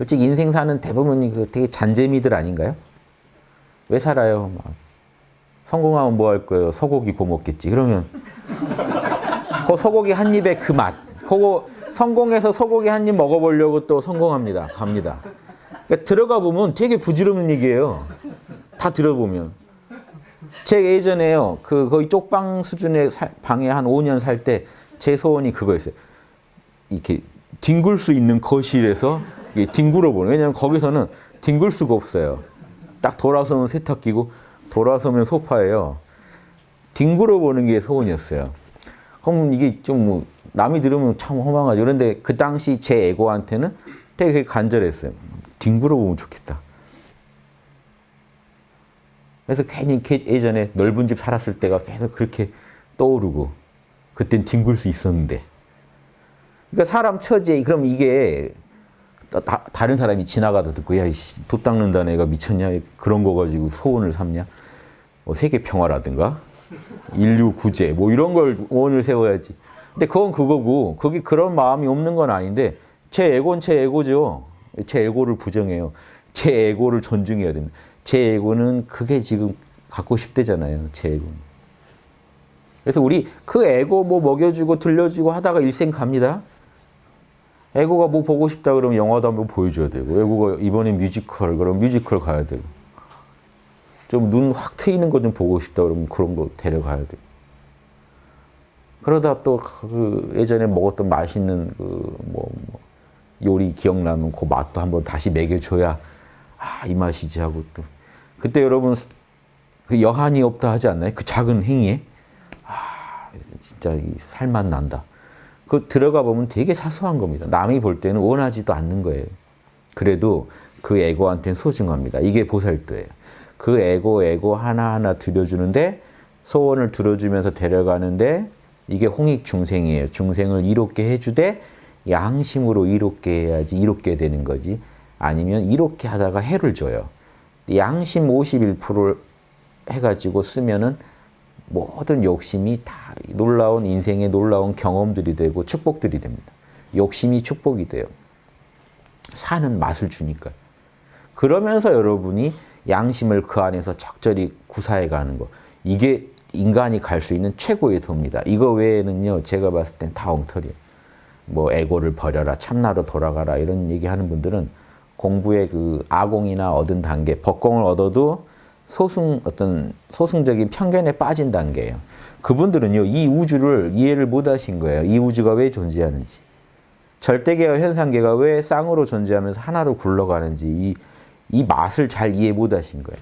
솔직히 인생 사는 대부분이 그 되게 잔재미들 아닌가요? 왜 살아요? 막 성공하면 뭐 할 거예요? 소고기 구워 먹겠지. 그러면 그 소고기 한 입에 그 맛. 그거 성공해서 소고기 한 입 먹어보려고 또 성공합니다. 갑니다. 그러니까 들어가 보면 되게 부질없는 얘기예요. 다 들어보면. 제 예전에요. 그 거의 쪽방 수준의 살- 방에 한 5년 살 때 제 소원이 그거였어요. 이렇게 뒹굴 수 있는 거실에서 뒹굴어 보는. 왜냐면 거기서는 뒹굴 수가 없어요. 딱 돌아서면 세탁기고 돌아서면 소파예요. 뒹굴어 보는 게 소원이었어요. 그럼 이게 좀 뭐 남이 들으면 참 허망하죠. 그런데 그 당시 제 에고한테는 되게 간절했어요. 뒹굴어 보면 좋겠다. 그래서 괜히 걔 예전에 넓은 집 살았을 때가 계속 그렇게 떠오르고 그땐 뒹굴 수 있었는데 그러니까 사람 처지에 그럼 이게 다, 다른 사람이 지나가다 듣고 야도 닦는다 애가 미쳤냐? 그런 거 가지고 소원을 삼냐? 뭐 세계 평화라든가? 인류 구제? 뭐 이런 걸 원을 세워야지. 근데 그건 그거고 거기 그런 마음이 없는 건 아닌데 제 에고는 제 에고죠. 제 에고를 부정해요. 제 에고를 존중해야 됩니다. 제 에고는 그게 지금 갖고 싶대잖아요 제 에고는. 그래서 우리 그 에고 뭐 먹여주고 들려주고 하다가 일생 갑니다 에고가 뭐 보고 싶다 그러면 영화도 한번 보여줘야 되고 에고가 이번에 뮤지컬 그럼 뮤지컬 가야 되고 좀 눈 확 트이는 거 좀 보고 싶다 그러면 그런 거 데려가야 되고 그러다 또 그 예전에 먹었던 맛있는 그 뭐 요리 기억나면 그 맛도 한번 다시 먹여줘야 아 이 맛이지 하고 또 그때 여러분 그 여한이 없다 하지 않나요? 그 작은 행위에 아 진짜 이 살맛 난다. 그 들어가 보면 되게 사소한 겁니다. 남이 볼 때는 원하지도 않는 거예요. 그래도 그 에고한테는 소중합니다. 이게 보살도예요. 그 에고 에고 하나하나 들여주는데 소원을 들어주면서 데려가는데 이게 홍익 중생이에요. 중생을 이롭게 해주되 양심으로 이롭게 해야지 이롭게 되는 거지. 아니면 이롭게 하다가 해를 줘요. 양심 51%를 해가지고 쓰면은 모든 욕심이 다 놀라운 인생의 놀라운 경험들이 되고 축복들이 됩니다. 욕심이 축복이 돼요. 사는 맛을 주니까. 그러면서 여러분이 양심을 그 안에서 적절히 구사해 가는 거. 이게 인간이 갈 수 있는 최고의 도입니다. 이거 외에는요, 제가 봤을 땐 다 엉터리예요. 뭐 에고를 버려라, 참나로 돌아가라 이런 얘기하는 분들은 공부의 그 아공이나 얻은 단계, 법공을 얻어도 소승 어떤 소승적인 편견에 빠진 단계예요. 그분들은요 이 우주를 이해를 못 하신 거예요. 이 우주가 왜 존재하는지, 절대계와 현상계가 왜 쌍으로 존재하면서 하나로 굴러가는지 이, 이 맛을 잘 이해 못 하신 거예요.